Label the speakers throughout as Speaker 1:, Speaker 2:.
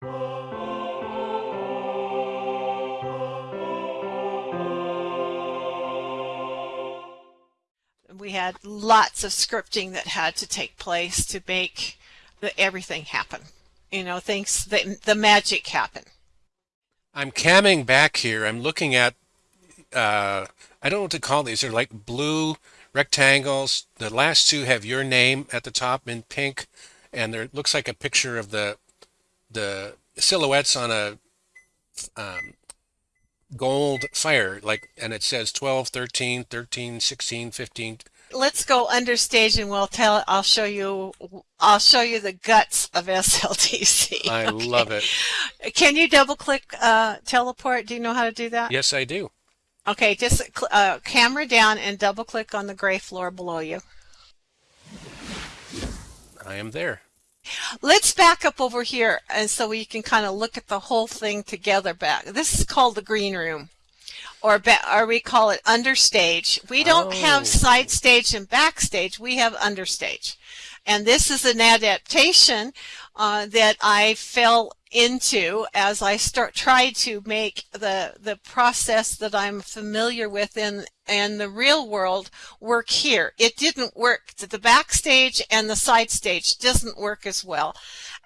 Speaker 1: We had lots of scripting that had to take place to make the, everything happen. You know, things, the, the magic happen.
Speaker 2: I'm camming back here. I'm looking at, uh, I don't know what to call these. They're like blue rectangles. The last two have your name at the top in pink, and there looks like a picture of the the silhouettes on a um, gold fire, like, and it says 12, 13, 13, 16, 15.
Speaker 1: Let's go under stage and we'll tell, I'll show you, I'll show you the guts of SLTC.
Speaker 2: I okay. love it.
Speaker 1: Can you double click uh, teleport? Do you know how to do that?
Speaker 2: Yes, I do.
Speaker 1: Okay, just uh, camera down and double click on the gray floor below you.
Speaker 2: I am there.
Speaker 1: Let's back up over here and so we can kind of look at the whole thing together back. This is called the green room or, or we call it understage. We don't oh. have side stage and backstage. We have understage. And this is an adaptation uh, that I fell into as I start try to make the the process that I'm familiar with in and the real world work here. It didn't work. The backstage and the side stage doesn't work as well.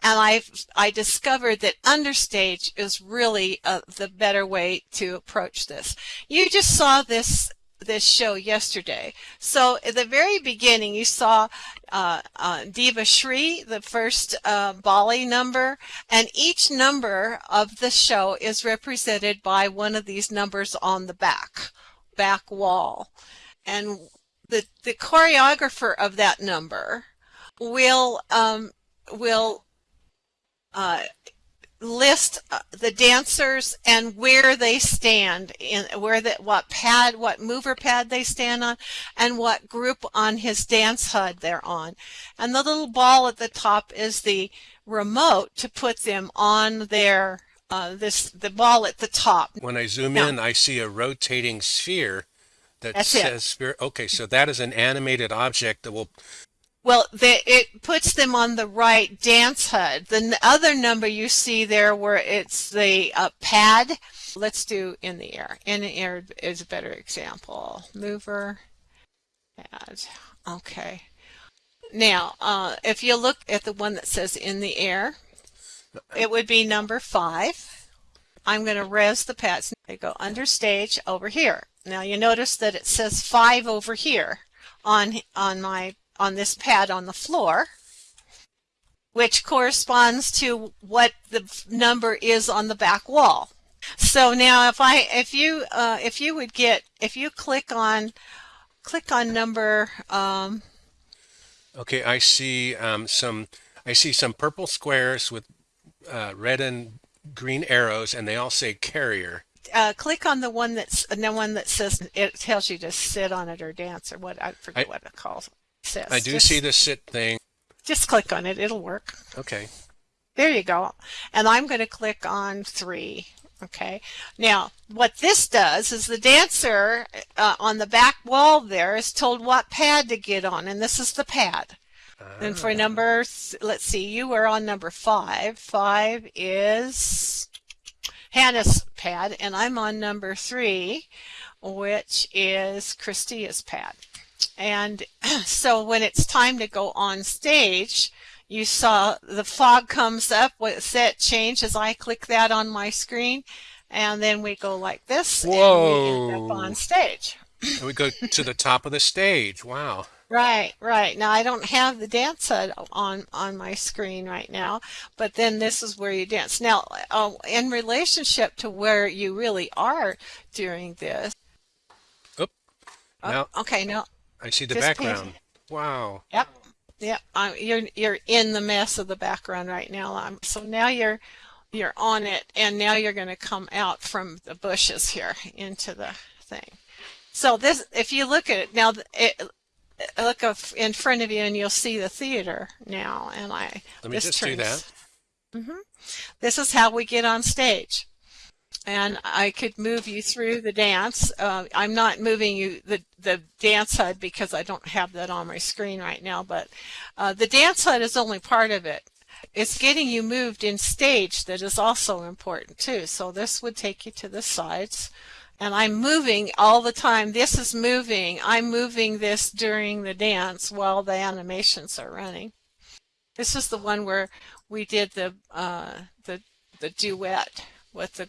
Speaker 1: And I I discovered that understage is really uh, the better way to approach this. You just saw this this show yesterday. So at the very beginning, you saw uh, uh, Diva Shri, the first uh, Bali number, and each number of the show is represented by one of these numbers on the back, back wall. And the, the choreographer of that number will, um, will uh, list uh, the dancers and where they stand in where that what pad what mover pad they stand on and what group on his dance HUD they're on. And the little ball at the top is the remote to put them on their uh, this the ball at the top.
Speaker 2: When I zoom now, in I see a rotating sphere that says it. sphere. Okay so that is an animated object that will
Speaker 1: well, it puts them on the right dance HUD. The other number you see there where it's the uh, pad, let's do in the air. In the air is a better example. Mover, pad, okay. Now, uh, if you look at the one that says in the air, it would be number five. I'm going to rez the pads. They go under stage over here. Now you notice that it says five over here on on my on this pad on the floor, which corresponds to what the number is on the back wall. So now if I if you uh, if you would get if you click on click on number um,
Speaker 2: okay I see um, some I see some purple squares with uh, red and green arrows and they all say carrier
Speaker 1: uh, click on the one that's the one that says it tells you to sit on it or dance or what I forget I, what it calls
Speaker 2: says. I do just, see the sit thing.
Speaker 1: Just click on it. It'll work.
Speaker 2: Okay.
Speaker 1: There you go. And I'm going to click on three. Okay. Now, what this does is the dancer uh, on the back wall there is told what pad to get on, and this is the pad. And for ah. number, let's see, you were on number five. Five is Hannah's pad, and I'm on number three, which is Christia's pad. And so when it's time to go on stage, you saw the fog comes up with set change as I click that on my screen. And then we go like this
Speaker 2: Whoa.
Speaker 1: and we end up on stage.
Speaker 2: And we go to the top of the stage. Wow.
Speaker 1: Right, right. Now I don't have the dance HUD on on my screen right now, but then this is where you dance. Now, uh, in relationship to where you really are during this.
Speaker 2: Oop.
Speaker 1: Oh, now, okay, now
Speaker 2: I see the background. Wow.
Speaker 1: Yep. Yep. Um, you're you're in the mess of the background right now. Um, so now you're you're on it, and now you're going to come out from the bushes here into the thing. So this, if you look at it now, it, look in front of you, and you'll see the theater now. And I
Speaker 2: let me just turns, do that.
Speaker 1: Mm -hmm. This is how we get on stage and I could move you through the dance. Uh, I'm not moving you the, the dance HUD because I don't have that on my screen right now, but uh, the dance HUD is only part of it. it's getting you moved in stage that is also important too. So this would take you to the sides. And I'm moving all the time. This is moving. I'm moving this during the dance while the animations are running. This is the one where we did the uh, the the duet with the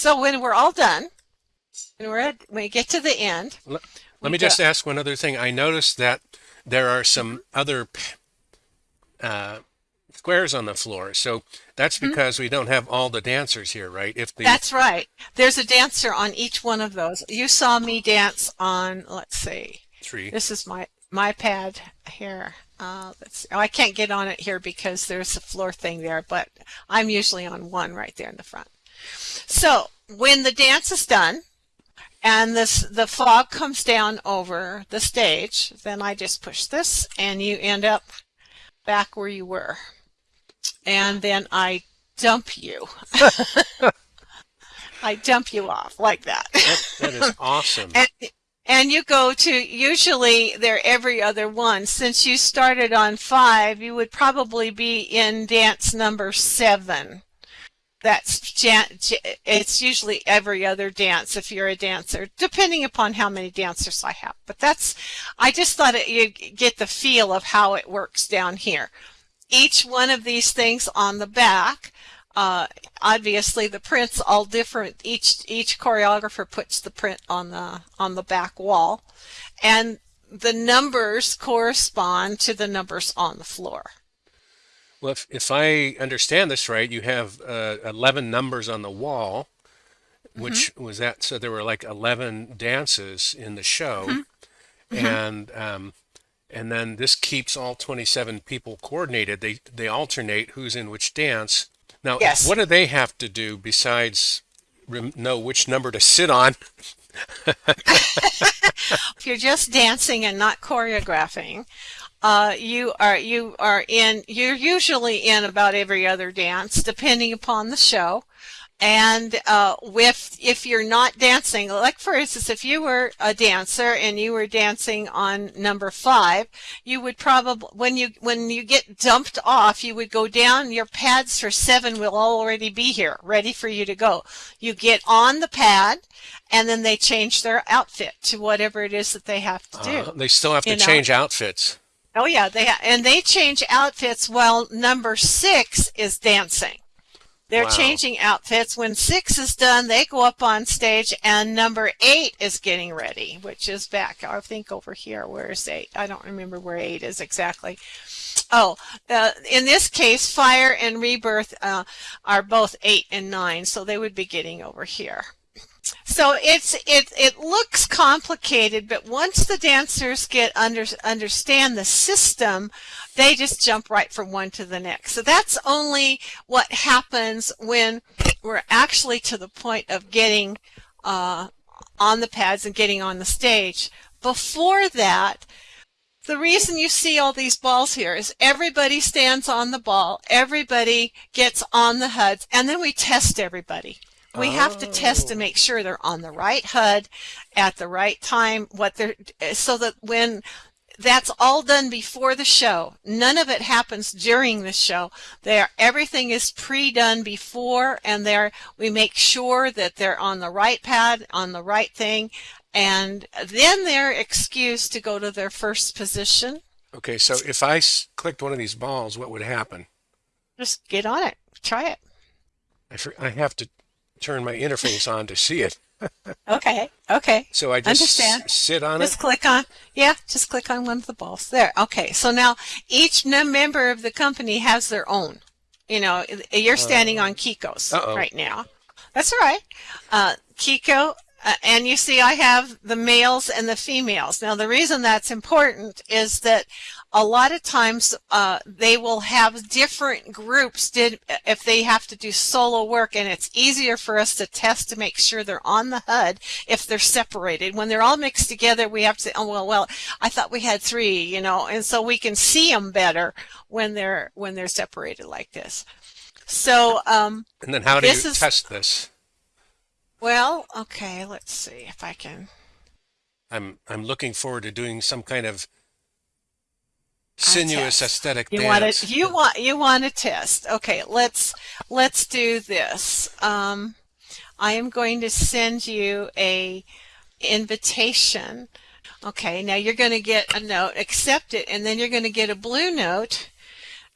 Speaker 1: So when we're all done, and we're at, when we get to the end.
Speaker 2: Let, let me just ask one other thing. I noticed that there are some other uh, squares on the floor. So that's hmm? because mm -hmm. we don't have all the dancers here, right?
Speaker 1: If the That's right. There's a dancer on each one of those. You saw me dance on, let's see.
Speaker 2: Three.
Speaker 1: This is my my pad here. Uh, let's see. oh, I can't get on it here because there's a floor thing there, but I'm usually on one right there in the front. So when the dance is done and this the fog comes down over the stage, then I just push this and you end up back where you were. And then I dump you. I dump you off like that.
Speaker 2: That, that is awesome.
Speaker 1: and, and you go to, usually they're every other one. Since you started on five, you would probably be in dance number seven that's it's usually every other dance if you're a dancer depending upon how many dancers I have. But that's I just thought it, you get the feel of how it works down here. Each one of these things on the back uh, obviously the prints all different. Each each choreographer puts the print on the on the back wall. And the numbers correspond to the numbers on the floor
Speaker 2: well, if, if I understand this right, you have uh, 11 numbers on the wall, which mm-hmm. was that, so there were like 11 dances in the show. Mm-hmm. And, um, and then this keeps all 27 people coordinated. They, they alternate who's in which dance. Now, yes. what do they have to do besides rem- know which number to sit on?
Speaker 1: if you're just dancing and not choreographing, uh, you are you are in you're usually in about every other dance depending upon the show. And uh, with if you're not dancing like for instance if you were a dancer and you were dancing on number five you would probably when you when you get dumped off you would go down your pads for seven will already be here ready for you to go. You get on the pad and then they change their outfit to whatever it is that they have to do uh,
Speaker 2: they still have to change know? outfits
Speaker 1: Oh yeah, they and they change outfits while number six is dancing. They're wow. changing outfits. When six is done, they go up on stage, and number eight is getting ready, which is back. I think over here. Where is eight? I don't remember where eight is exactly. Oh, uh, in this case, fire and rebirth uh, are both eight and nine, so they would be getting over here. So it's it it looks complicated, but once the dancers get under understand the system, they just jump right from one to the next. So that's only what happens when we're actually to the point of getting uh, on the pads and getting on the stage. Before that, the reason you see all these balls here is everybody stands on the ball, everybody gets on the HUDs, and then we test everybody. We oh. have to test to make sure they're on the right HUD at the right time, what they're, so that when that's all done before the show. None of it happens during the show. There, everything is pre-done before, and there we make sure that they're on the right pad, on the right thing, and then they're excused to go to their first position.
Speaker 2: Okay, so if I clicked one of these balls, what would happen?
Speaker 1: Just get on it. Try it.
Speaker 2: I, I have to turn my interface on to see it.
Speaker 1: okay, okay.
Speaker 2: So I just Understand. sit on
Speaker 1: just it? Just click on, yeah, just click on one of the balls. There, okay. So now each member of the company has their own. You know, you're standing uh, on Kiko's uh -oh. right now. That's all right. Uh, Kiko Uh, and you see I have the males and the females. Now the reason that's important is that a lot of times uh, they will have different groups did if they have to do solo work and it's easier for us to test to make sure they're on the HUD if they're separated. When they're all mixed together we have to say, oh well, well I thought we had three, you know, and so we can see them better when they're when they're separated like this. So um,
Speaker 2: and then how do you is, test this?
Speaker 1: Well, okay, let's see if I can.
Speaker 2: I'm I'm looking forward to doing some kind of sinuous aesthetic
Speaker 1: you
Speaker 2: dance.
Speaker 1: Want to, you want you want to test? Okay, let's let's do this. Um, I am going to send you a invitation. Okay, now you're going to get a note, accept it, and then you're going to get a blue note,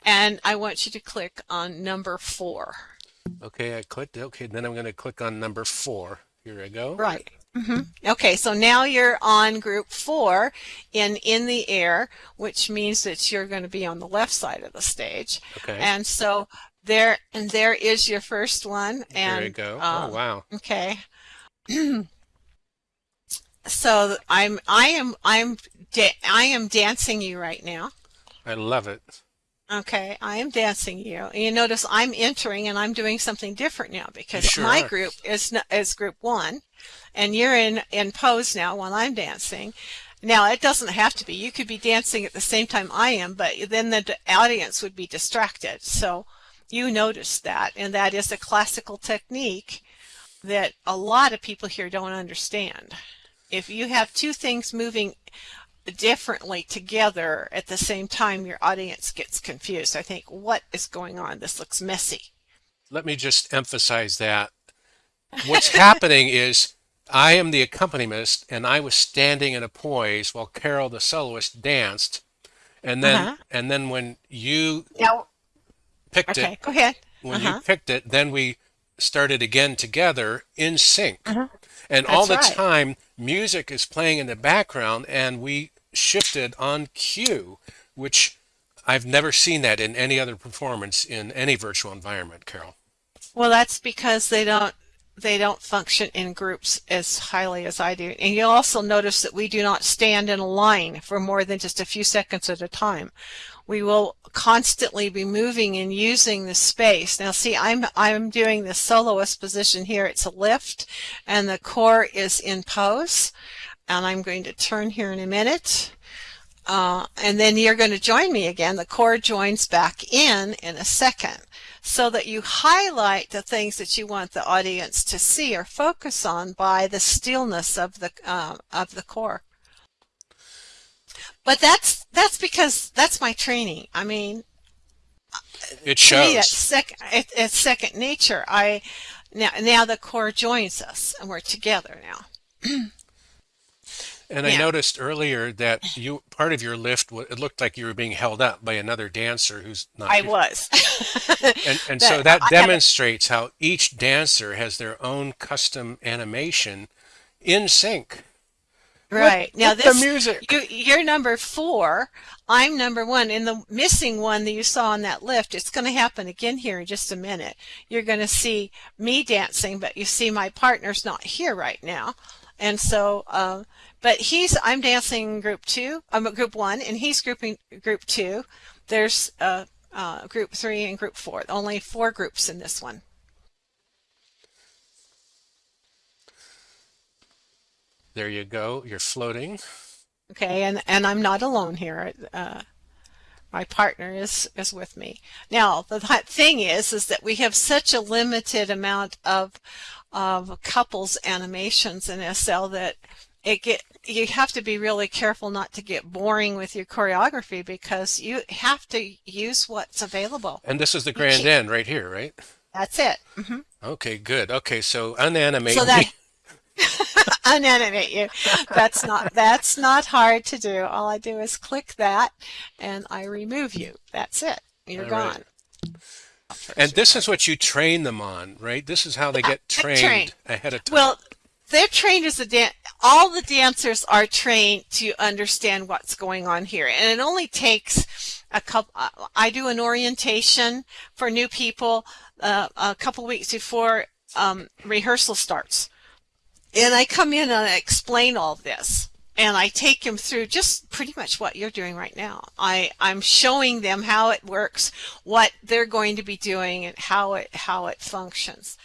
Speaker 1: and I want you to click on number four.
Speaker 2: Okay, I clicked. Okay, then I'm going to click on number four. Here I go.
Speaker 1: Right. Mm -hmm. Okay, so now you're on group four in in the air, which means that you're going to be on the left side of the stage.
Speaker 2: Okay.
Speaker 1: And so there and there is your first one. And
Speaker 2: there you go. Oh, um, oh wow.
Speaker 1: Okay. so I'm I am I'm I am dancing you right now.
Speaker 2: I love it.
Speaker 1: Okay, I am dancing you. And you notice I'm entering and I'm doing something different now because
Speaker 2: sure
Speaker 1: my group is is group one, and you're in in pose now while I'm dancing. Now it doesn't have to be. You could be dancing at the same time I am, but then the audience would be distracted. So you notice that, and that is a classical technique that a lot of people here don't understand. If you have two things moving differently together at the same time your audience gets confused. I think, what is going on? This looks messy.
Speaker 2: Let me just emphasize that. What's happening is I am the accompanist and I was standing in a poise while Carol the soloist danced. And then uh -huh. and then when you
Speaker 1: now,
Speaker 2: picked
Speaker 1: okay,
Speaker 2: it,
Speaker 1: go ahead.
Speaker 2: When uh -huh. you uh-huh. picked it, then we started again together in sync. Uh -huh. And
Speaker 1: That's
Speaker 2: all the
Speaker 1: right.
Speaker 2: time music is playing in the background and we shifted on cue, which I've never seen that in any other performance in any virtual environment, Carol.
Speaker 1: Well, that's because they don't they don't function in groups as highly as I do. And you'll also notice that we do not stand in a line for more than just a few seconds at a time. We will constantly be moving and using the space. Now see, I'm, I'm doing the soloist position here. It's a lift and the corps is in pose and I'm going to turn here in a minute. Uh, and then you're going to join me again. The corps joins back in in a second so that you highlight the things that you want the audience to see or focus on by the stillness of the uh, of the corps. But that's that's because that's my training. I mean,
Speaker 2: it shows. Me,
Speaker 1: it's, sec, it, it's second nature. I now now the corps joins us and we're together now.
Speaker 2: And yeah. I noticed earlier that you part of your lift it looked like you were being held up by another dancer who's not.
Speaker 1: I was.
Speaker 2: and and so that demonstrates how each dancer has their own custom animation in sync.
Speaker 1: Right
Speaker 2: with,
Speaker 1: now,
Speaker 2: with
Speaker 1: this
Speaker 2: the music.
Speaker 1: You, you're number four. I'm number one. And the missing one that you saw on that lift, it's going to happen again here in just a minute. You're going to see me dancing, but you see my partner's not here right now. And so, uh, but he's, I'm dancing group two, I'm um, group one, and he's grouping group two. There's uh, uh, group three and group four, only four groups in this one.
Speaker 2: There you go, you're floating.
Speaker 1: Okay, and, and I'm not alone here. Uh, my partner is, is with me. Now, the thing is, is that we have such a limited amount of of couples animations in SL that it get you have to be really careful not to get boring with your choreography because you have to use what's available.
Speaker 2: And this is the grand end right here, right?
Speaker 1: That's it. Mm -hmm.
Speaker 2: Okay, good. Okay, so unanimate.
Speaker 1: So that unanimate you. That's not that's not hard to do. All I do is click that and I remove you. That's it. You're All gone. Right.
Speaker 2: And this is what you train them on, right? This is how they get trained, trained. ahead of time.
Speaker 1: Well, they're trained as a dan all the dancers are trained to understand what's going on here. And it only takes a couple, uh, I do an orientation for new people uh, a couple weeks before um, rehearsal starts. and I come in and I explain all this and I take them through just pretty much what you're doing right now. I, I'm showing them how it works, what they're going to be doing, and how it how it functions.